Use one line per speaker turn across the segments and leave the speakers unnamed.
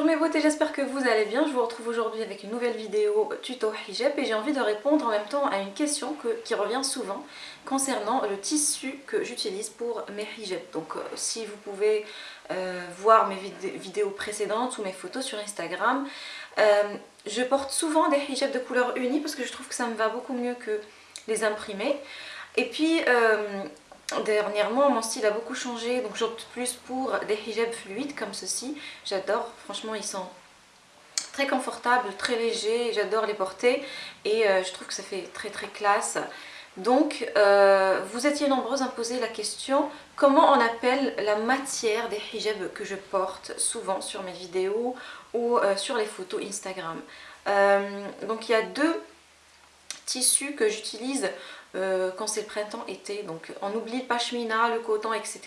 Bonjour mes beautés, j'espère que vous allez bien. Je vous retrouve aujourd'hui avec une nouvelle vidéo tuto hijab et j'ai envie de répondre en même temps à une question qui revient souvent concernant le tissu que j'utilise pour mes hijabs. Donc euh, si vous pouvez euh, voir mes vidéos précédentes ou mes photos sur Instagram, euh, je porte souvent des hijabs de couleur unie parce que je trouve que ça me va beaucoup mieux que les imprimés. Et puis Dernièrement, mon style a beaucoup changé, donc j'opte plus pour des hijabs fluides comme ceci. J'adore, franchement, ils sont très confortables, très légers, j'adore les porter et euh, je trouve que ça fait très très classe. Donc, euh, vous étiez nombreuses à me poser la question comment on appelle la matière des hijabs que je porte souvent sur mes vidéos ou euh, sur les photos Instagram? donc, il y a deux tissus que j'utilise euh, quand c'est le printemps-été. Donc on oublie le pashmina, le coton, etc.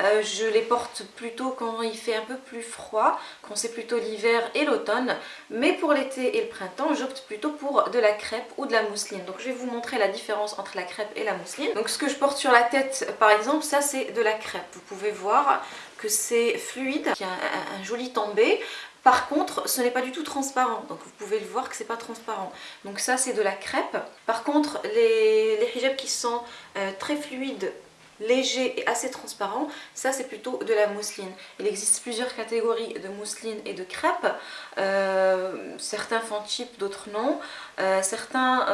Euh, je les porte plutôt quand il fait un peu plus froid, quand c'est plutôt l'hiver et l'automne. Mais pour l'été et le printemps, j'opte plutôt pour de la crêpe ou de la mousseline. Donc je vais vous montrer la différence entre la crêpe et la mousseline. Donc ce que je porte sur la tête par exemple, ça c'est de la crêpe. Vous pouvez voir que c'est fluide, il y a un, un joli tombé. Par contre, ce n'est pas du tout transparent, donc vous pouvez le voir que c'est pas transparent. Donc ça, c'est de la crêpe. Par contre, les, les hijabs qui sont euh, très fluides, légers et assez transparents, ça c'est plutôt de la mousseline. Il existe plusieurs catégories de mousseline et de crêpe. Euh, certains font cheap, d'autres non. Euh, certains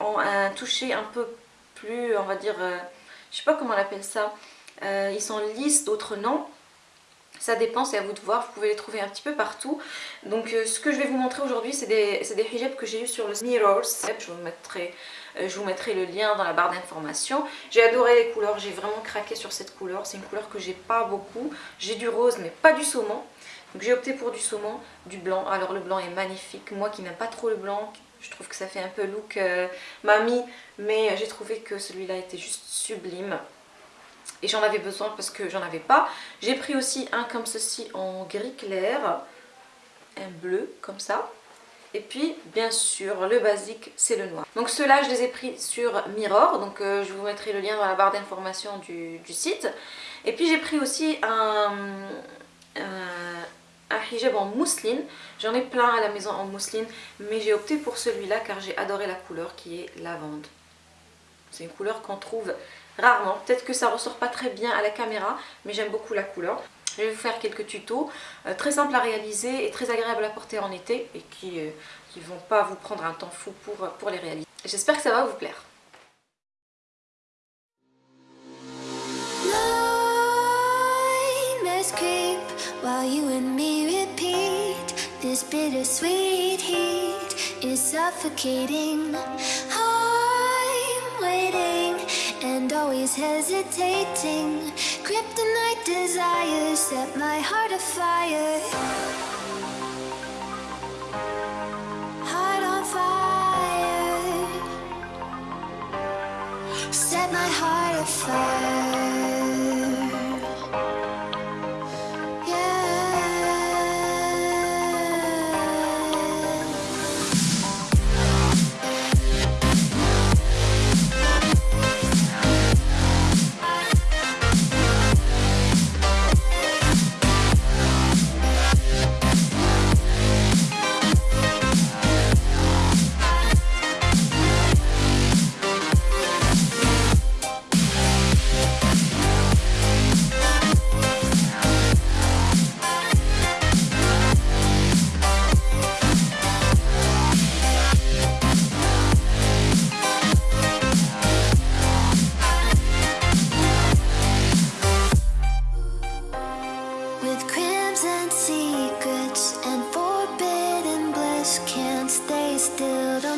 ont un toucher un peu plus, on va dire, je sais pas comment on appelle ça. ils sont lisses, d'autres non. Ça dépend, c'est à vous de voir, vous pouvez les trouver un petit peu partout. Donc euh, ce que je vais vous montrer aujourd'hui, c'est des, des, hijabs que j'ai eu sur le Mirrors. Je vous, mettrai, euh, je vous mettrai le lien dans la barre d'informations. J'ai adoré les couleurs, j'ai vraiment craqué sur cette couleur. C'est une couleur que j'ai pas beaucoup. J'ai du rose mais pas du saumon. Donc j'ai opté pour du saumon, du blanc. Alors le blanc est magnifique. Moi qui n'aime pas trop le blanc, je trouve que ça fait un peu look euh, mamie. Mais j'ai trouvé que celui-là était juste sublime et j'en avais besoin parce que j'en avais pas. J'ai pris aussi un comme ceci en gris clair, un bleu comme ça. Et puis bien sûr le basique c'est le noir. Donc ceux-là je les ai pris sur Mirror, donc euh, je vous mettrai le lien dans la barre d'information du, site. Et puis j'ai pris aussi un, un, hijab en mousseline. J'en ai plein à la maison en mousseline, mais j'ai opté pour celui-là car j'ai adoré la couleur qui est lavande. C'est une couleur qu'on trouve rarement. Peut-être que ça ressort pas très bien à la caméra, mais j'aime beaucoup la couleur. Je vais vous faire quelques tutos euh, très simples à réaliser et très agréables à porter en été et qui ne euh, vont pas vous prendre un temps fou pour, pour les réaliser. J'espère que ça va vous plaire. Always hesitating. Kryptonite desires set my heart afire. Heart on fire. Set my heart afire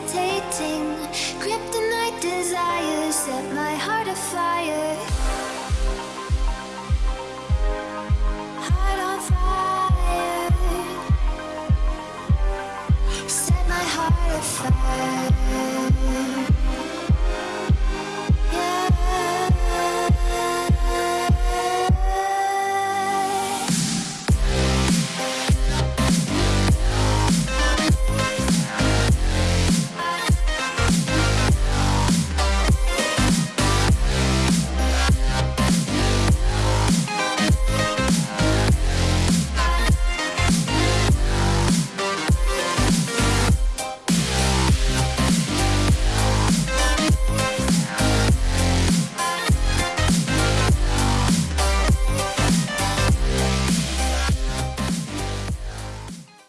always hesitating Kryptonite desires set my heart afire